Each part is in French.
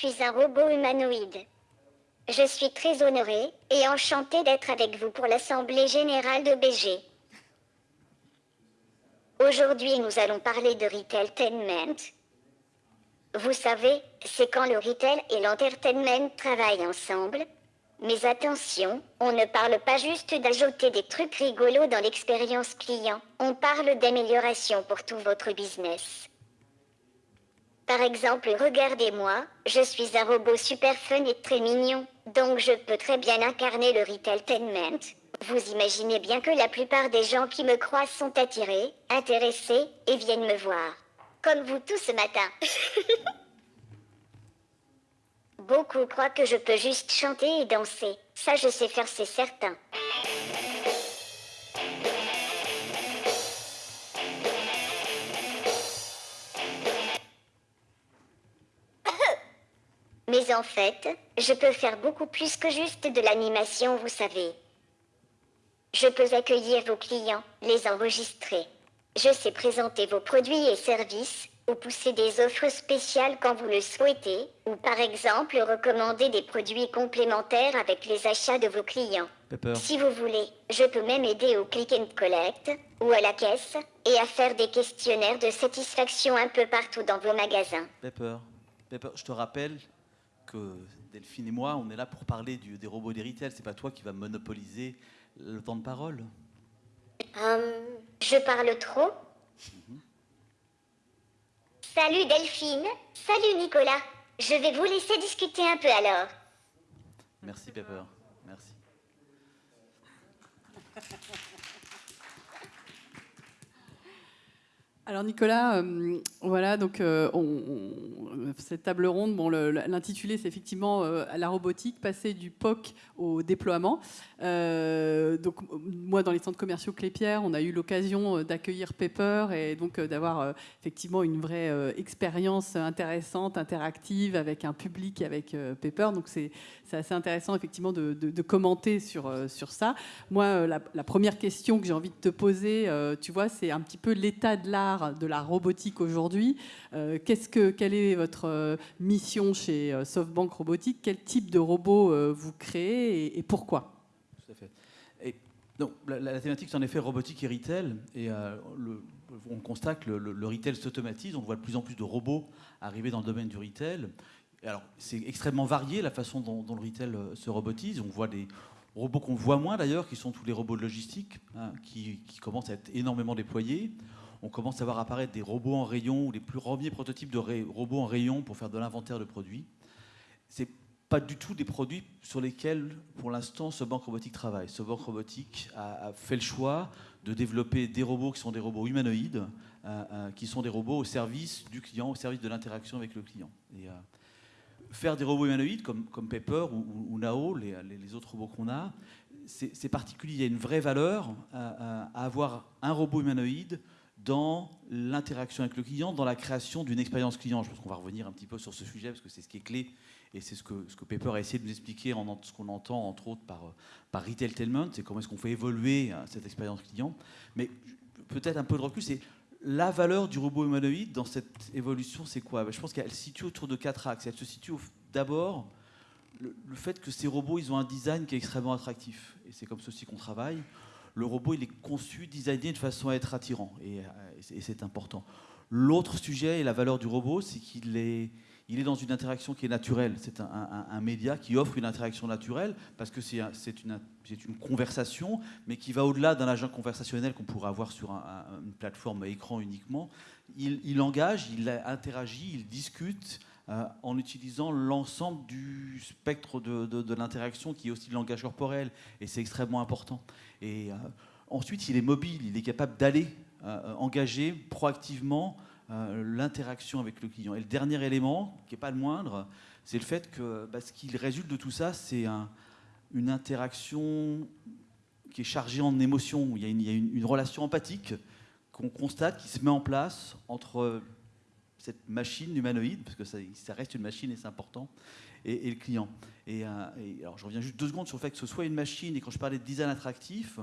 suis un robot humanoïde. Je suis très honoré et enchanté d'être avec vous pour l'Assemblée Générale de BG. Aujourd'hui, nous allons parler de retailtainment. Vous savez, c'est quand le retail et l'entertainment travaillent ensemble. Mais attention, on ne parle pas juste d'ajouter des trucs rigolos dans l'expérience client, on parle d'amélioration pour tout votre business. Par exemple, regardez-moi, je suis un robot super fun et très mignon, donc je peux très bien incarner le retailtainment. Vous imaginez bien que la plupart des gens qui me croisent sont attirés, intéressés et viennent me voir. Comme vous tous ce matin. Beaucoup croient que je peux juste chanter et danser. Ça, je sais faire, c'est certain. Mais en fait, je peux faire beaucoup plus que juste de l'animation, vous savez. Je peux accueillir vos clients, les enregistrer. Je sais présenter vos produits et services, ou pousser des offres spéciales quand vous le souhaitez, ou par exemple recommander des produits complémentaires avec les achats de vos clients. Pepper. Si vous voulez, je peux même aider au click and collect, ou à la caisse, et à faire des questionnaires de satisfaction un peu partout dans vos magasins. Pepper. Pepper, je te rappelle que Delphine et moi, on est là pour parler du- des robots des retail. C'est pas toi qui vas monopoliser le temps de parole. Hum, je parle trop Salut Delphine, salut Nicolas. Je vais vous laisser discuter un peu alors. Merci Pepper. Merci. Alors Nicolas, euh, voilà donc euh, on- on- cette table ronde, bon l'intitulé c'est effectivement euh, la robotique, passer du POC au déploiement. Euh, donc moi dans les centres commerciaux Clépierre, on a eu l'occasion euh, d'accueillir Pepper et donc d'avoir effectivement une vraie expérience intéressante, interactive avec un public avec Pepper. Donc c'est assez intéressant effectivement de, commenter sur sur ça. Moi la, première question que j'ai envie de te poser, tu vois, c'est un petit peu l'état de l'art de la robotique aujourd'hui. Euh, qu'est-ce que, quelle est votre euh, mission chez euh, SoftBank Robotique Quel type de robot euh, vous créez et, pourquoi? Tout à fait. Et donc, la, thématique, c'est en effet robotique et retail. Et on constate que le, retail s'automatise. On voit de plus en plus de robots arriver dans le domaine du retail. Et alors, c'est extrêmement varié la façon dont, le retail se robotise. On voit des robots qu'on voit moins d'ailleurs, qui sont tous les robots de logistique, hein, qui commencent à être énormément déployés. On commence à voir apparaître des robots en rayon ou les plus premiers prototypes de robots en rayon pour faire de l'inventaire de produits. C'est pas du tout des produits sur lesquels, pour l'instant, ce banque robotique travaille. Ce banque robotique a, fait le choix de développer des robots qui sont des robots humanoïdes, euh, euh, qui sont des robots au service du client, au service de l'interaction avec le client. Et, euh, faire des robots humanoïdes comme, Pepper ou, Nao, les, autres robots qu'on a, c'est particulier. Il y a une vraie valeur à avoir un robot humanoïde dans l'interaction avec le client, dans la création d'une expérience client. Je pense qu'on va revenir un petit peu sur ce sujet parce que c'est ce qui est clé et c'est ce que, ce que Pepper a essayé de nous expliquer en ce qu'on entend entre autres par, par retailtainment, c'est comment est-ce qu'on fait évoluer euh, cette expérience client. Mais peut-être un peu de recul, c'est la valeur du robot humanoïde dans cette évolution, c'est quoi? Je pense qu'elle se situe autour de quatre axes. Elle se situe d'abord le, le fait que ces robots, ils ont un design qui est extrêmement attractif. Et c'est comme ceci qu'on travaille. Le robot, il est conçu, designé de façon à être attirant. Et, euh, et c'est- important. L'autre sujet et la valeur du robot, c'est qu'il est, il est dans une interaction qui est naturelle. C'est un, média qui offre une interaction naturelle parce que c'est un- une, une conversation, mais qui va au-delà d'un agent conversationnel qu'on pourrait avoir sur un- un- une plateforme écran uniquement. Il engage, il interagit, il discute euh, en utilisant l'ensemble du spectre de, de- l'interaction qui est aussi le langage corporel. Et c'est extrêmement important. Et euh, ensuite, il est mobile, il est capable d'aller euh, engager proactivement l'interaction avec le client. Et le dernier élément, qui n'est pas le moindre, c'est le fait que bah, ce qui résulte de tout ça, c'est un- une interaction qui est chargée en émotions. Il y a il y a une relation empathique qu'on constate qui se met en place entre cette machine humanoïde, parce que ça, reste une machine et c'est important, et, le client. Et, euh, et alors je reviens juste deux secondes sur le fait que ce soit une machine, et quand je parlais de design attractif,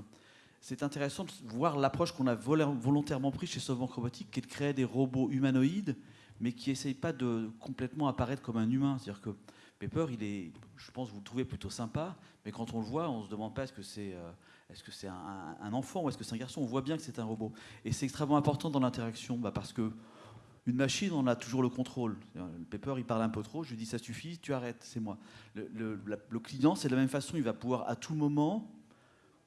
c'est intéressant de voir l'approche qu'on a vol- volontairement prise chez SoftBank Robotics, qui est de créer des robots humanoïdes, mais qui n'essaye pas de complètement apparaître comme un humain. C'est-à-dire que Pepper, il est, je pense, vous le trouvez plutôt sympa, mais quand on le voit, on se demande pas est-ce que c'est euh, que un, enfant ou est-ce que c'est un garçon On voit bien que c'est un robot. Et c'est extrêmement important dans l'interaction, bah, parce que une machine, on a toujours le contrôle. Le Pepper, il parle un peu trop, je lui dis ça suffit, tu arrêtes, c'est moi. Le, le client, c'est de la même façon, il va pouvoir à tout moment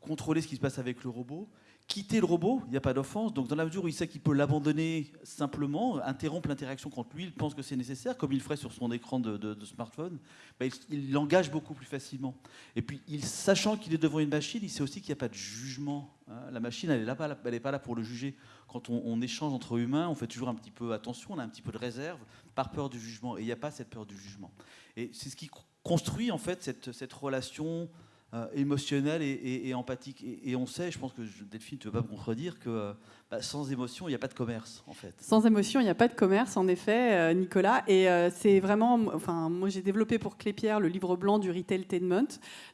contrôler ce qui se passe avec le robot quitter le robot, il n'y a pas d'offense. Donc, dans la mesure où il sait qu'il peut l'abandonner simplement, interrompre l'interaction quand lui, il pense que c'est nécessaire, comme il ferait sur son écran de, smartphone, bah, il l'engage beaucoup plus facilement. Et puis, sachant qu'il est devant une machine, il sait aussi qu'il n'y a pas de jugement. Hein. La machine, elle n'est pas, pas, là pour le juger. Quand on, échange entre humains, on fait toujours un petit peu attention, on a un petit peu de réserve, par peur du jugement. Et il n'y a pas cette peur du jugement. Et c'est ce qui construit, en fait, cette relation euh, émotionnel et, empathique. Et, on sait, je pense que Delphine, tu ne veux pas me contredire, que euh, bah, sans émotion, il n'y a pas de commerce, en fait. Sans émotion, il n'y a pas de commerce, en effet, euh, Nicolas. Et c'est vraiment, enfin, moi j'ai développé pour Clépierre le livre blanc du retailtainment.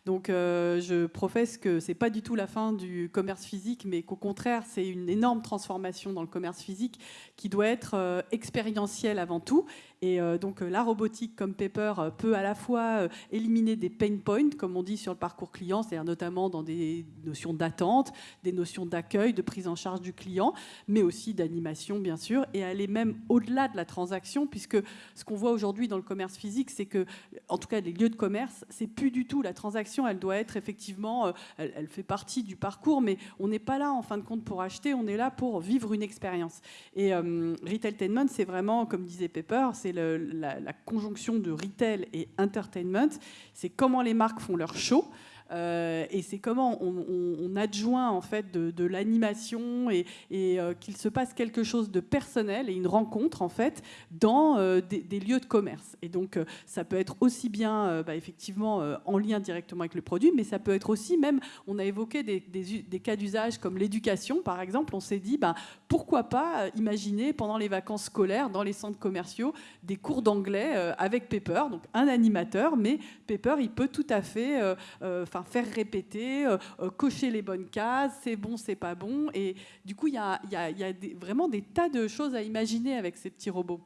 Donc je professe que c'est pas du tout la fin du commerce physique, mais qu'au contraire, c'est une énorme transformation dans le commerce physique qui doit être expérientielle avant tout et donc la robotique comme Pepper peut à la fois éliminer des pain points, comme on dit sur le parcours client, c'est-à-dire notamment dans des notions d'attente, des notions d'accueil, de prise en charge du client, mais aussi d'animation bien sûr, et aller même au-delà de la transaction, puisque ce qu'on voit aujourd'hui dans le commerce physique, c'est que, en tout cas les lieux de commerce, c'est plus du tout la transaction, elle doit être effectivement, elle, fait partie du parcours, mais on n'est pas là en fin de compte pour acheter, on est là pour vivre une expérience. Et Retailtainment, c'est vraiment, comme disait Pepper, c'est la, conjonction de retail et entertainment. C'est comment les marques font leur show. Euh, et c'est comment on, adjoint en fait de, l'animation et, euh, qu'il se passe quelque chose de personnel et une rencontre en fait dans euh, des, lieux de commerce. Et donc ça peut être aussi bien bah, effectivement en lien directement avec le produit, mais ça peut être aussi même, on a évoqué des, cas d'usage comme l'éducation par exemple, on s'est dit bah, pourquoi pas imaginer pendant les vacances scolaires dans les centres commerciaux des cours d'anglais avec Pepper, donc un animateur, mais Pepper il peut tout à fait faire répéter, euh, euh, cocher les bonnes cases, c'est bon, c'est pas bon. Et du coup, il y a, vraiment des tas de choses à imaginer avec ces petits robots.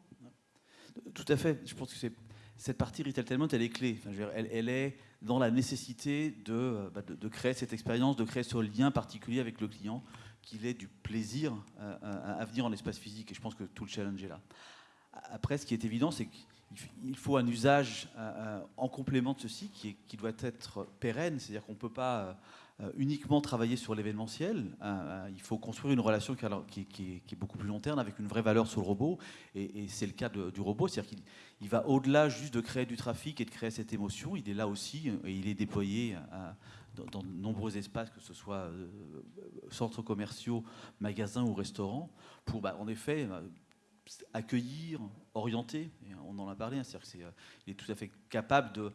Tout à fait. Je pense que cette partie Retailtainment, elle est clé. elle, est dans la nécessité euh, bah, de, de, créer cette expérience, de créer ce lien particulier avec le client, qu'il ait du plaisir à, venir en espace physique. Et je pense que tout le challenge est là. Après, ce qui est évident, c'est que il faut un usage euh, euh, en complément de ceci qui, doit être pérenne, c'est-à-dire qu'on ne peut pas euh, uniquement travailler sur l'événementiel, il faut construire une relation qui, est, beaucoup plus long terme avec une vraie valeur sur le robot, et, c'est le cas du robot, c'est-à-dire qu'il va au-delà juste de créer du trafic et de créer cette émotion, il est là aussi, et il est déployé dans, de nombreux espaces, que ce soit centres commerciaux, magasins ou restaurants, pour bah, en effet accueillir, orienter, on en a parlé, hein, c'est-à-dire qu'il euh, est tout à fait capable de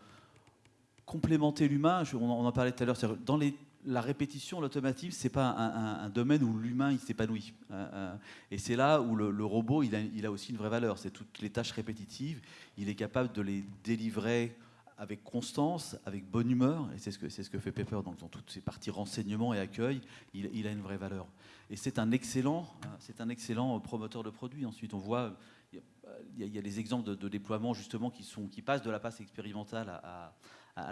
complémenter l'humain. On en parlait tout à l'heure. Dans la répétition, l'automatisme, c'est pas un, domaine où l'humain il s'épanouit. Euh, euh, et c'est là où le, robot, il a, aussi une vraie valeur. C'est toutes les tâches répétitives. Il est capable de les délivrer avec constance, avec bonne humeur. Et c'est ce que fait Pepper dans, dans toutes ses parties renseignement et accueil. Il, il a une vraie valeur. Et c'est un excellent, c'est un excellent promoteur de produits. Ensuite, on voit il y, a des exemples de, déploiement justement qui, passent de la phase expérimentale à,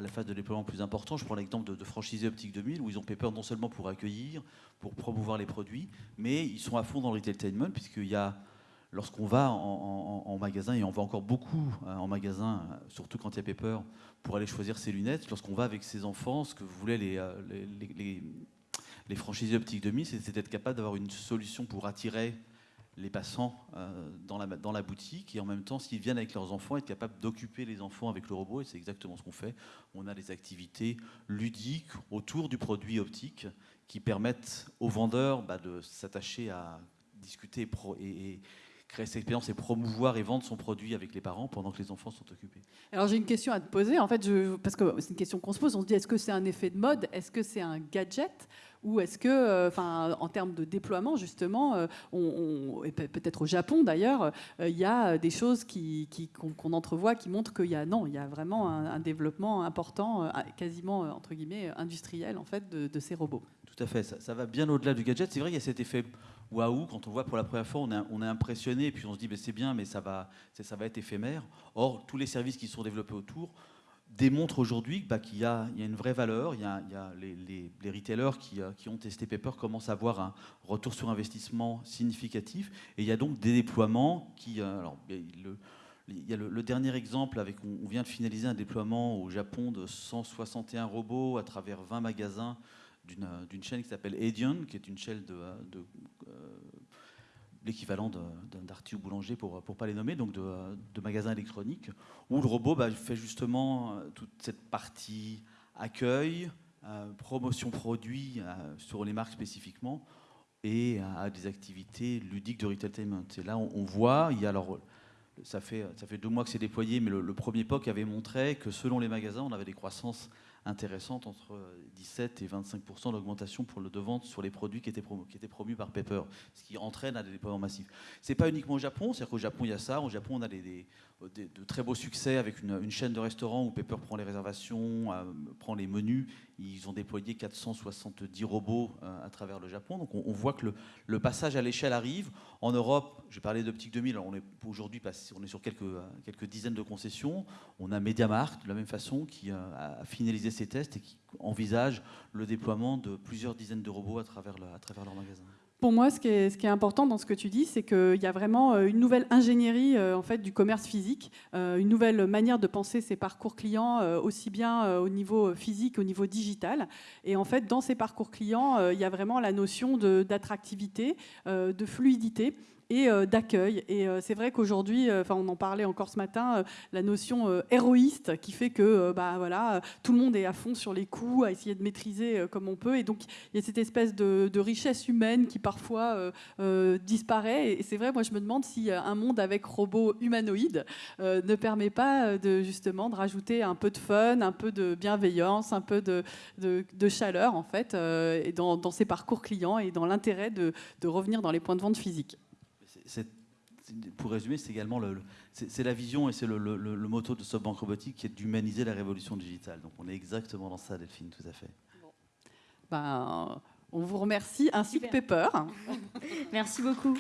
la phase de déploiement plus important. Je prends l'exemple de, de Franchisé Optique 2000 où ils ont Pepper non seulement pour accueillir, pour promouvoir les produits, mais ils sont à fond dans le retailtainment puisqu'il y a lorsqu'on va en, magasin, et on va encore beaucoup hein, en magasin, surtout quand il y a Pepper, pour aller choisir ses lunettes, lorsqu'on va avec ses enfants, ce que voulaient les, euh, les, les, franchisés optiques 2000, c'est d'être capable d'avoir une solution pour attirer les passants euh, dans, la, boutique et en même temps, s'ils viennent avec leurs enfants, être capable d'occuper les enfants avec le robot. Et c'est exactement ce qu'on fait. On a des activités ludiques autour du produit optique qui permettent aux vendeurs bah, de s'attacher à discuter et, créer cette expérience et promouvoir et vendre son produit avec les parents pendant que les enfants sont occupés. Alors j'ai une question à te poser, en fait, parce que c'est une question qu'on se pose, on se dit est-ce que c'est un effet de mode, est-ce que c'est un gadget? Ou est-ce que, euh, en termes de déploiement, justement, euh, peut-être au Japon d'ailleurs, euh, il y a des choses qu'on, entrevoit qui montrent qu'il y a non, il y a vraiment un, développement important, quasiment entre guillemets industriel en fait, de, ces robots. Tout à fait, ça, va bien au-delà du gadget. C'est vrai qu'il y a cet effet waouh, quand on voit pour la première fois, on est, impressionné, et puis on se dit ben, c'est bien, mais ça va être éphémère. Or, tous les services qui sont développés autour démontrent aujourd'hui bah, qu'il y, a une vraie valeur. Il y a, les, retailers euh, qui, ont testé Paper commencent à avoir un retour sur investissement significatif, et il y a donc des déploiements qui... Euh, alors, le, il y a le, dernier exemple, avec, on, vient de finaliser un déploiement au Japon de 161 robots à travers 20 magasins d'une chaîne qui s'appelle Edion, qui est une chaîne de, euh, l'équivalent d'un ou boulanger pour ne pas les nommer, donc de, magasins électroniques, où le robot bah, fait justement euh, toute cette partie accueil, euh, promotion produit sur les marques spécifiquement, et à des activités ludiques de retailtainment. Et là, on, voit, il y a alors ça fait, ça fait deux mois que c'est déployé, mais le, le, premier POC avait montré que selon les magasins, on avait des croissances intéressante, entre 17 et 25% d'augmentation pour le de vente sur les produits qui étaient, promus, qui étaient promus par Pepper, ce qui entraîne à des déploiements massifs. C'est pas uniquement au Japon, c'est-à-dire qu'au Japon il y a ça. Au Japon on a des, de très beaux succès avec une, chaîne de restaurants où Pepper prend les réservations, euh, prend les menus. Ils ont déployé 470 robots euh, à travers le Japon. Donc on, voit que le, passage à l'échelle arrive. En Europe, j'ai parlé d'Optique 2000, on est aujourd'hui on est sur quelques, quelques dizaines de concessions. On a MediaMarkt de la même façon qui a finalisé ses tests et qui envisage le déploiement de plusieurs dizaines de robots à travers, à travers leur magasin. Pour moi, ce qui, est, important dans ce que tu dis, c'est qu'il y a vraiment euh, une nouvelle ingénierie euh, en fait, du commerce physique, euh, une nouvelle manière de penser ses parcours clients, aussi bien au niveau physique, au niveau digital. Et en fait, dans ces parcours clients, il y a vraiment la notion d'attractivité, de fluidité et euh, d'accueil. Et euh, c'est vrai qu'aujourd'hui, euh, enfin on en parlait encore ce matin, la notion héroïste qui fait que bah, voilà, tout le monde est à fond sur les coups, à essayer de maîtriser comme on peut. Et donc il y a cette espèce de, richesse humaine qui parfois disparaît. Et c'est vrai, moi je me demande si un monde avec robots humanoïdes ne permet pas justement de rajouter un peu de fun, un peu de bienveillance, un peu de, chaleur en fait, dans, dans, ces parcours clients et dans l'intérêt de revenir dans les points de vente physiques pour résumer, c'est également le, c'est la vision et c'est le, le, motto de SoftBank Robotique qui est d'humaniser la révolution digitale. Donc on est exactement dans ça, Delphine, tout à fait. Ben, on vous remercie, ainsi que Pepper. Merci beaucoup.